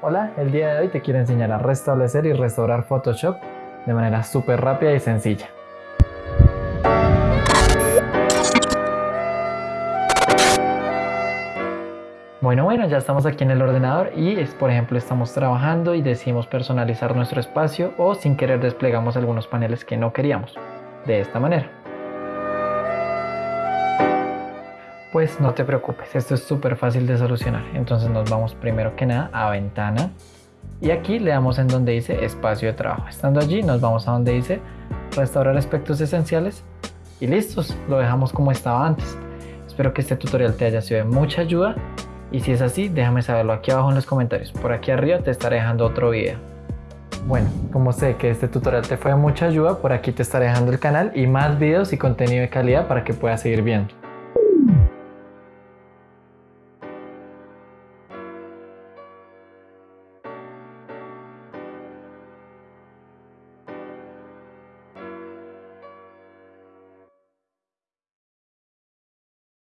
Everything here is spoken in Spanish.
Hola, el día de hoy te quiero enseñar a restablecer y restaurar Photoshop de manera súper rápida y sencilla. Bueno, bueno, ya estamos aquí en el ordenador y, por ejemplo, estamos trabajando y decidimos personalizar nuestro espacio o sin querer desplegamos algunos paneles que no queríamos. De esta manera. Pues no te preocupes, esto es súper fácil de solucionar. Entonces nos vamos primero que nada a ventana y aquí le damos en donde dice espacio de trabajo. Estando allí nos vamos a donde dice restaurar aspectos esenciales y listos, lo dejamos como estaba antes. Espero que este tutorial te haya sido de mucha ayuda y si es así déjame saberlo aquí abajo en los comentarios. Por aquí arriba te estaré dejando otro video. Bueno, como sé que este tutorial te fue de mucha ayuda, por aquí te estaré dejando el canal y más videos y contenido de calidad para que puedas seguir viendo.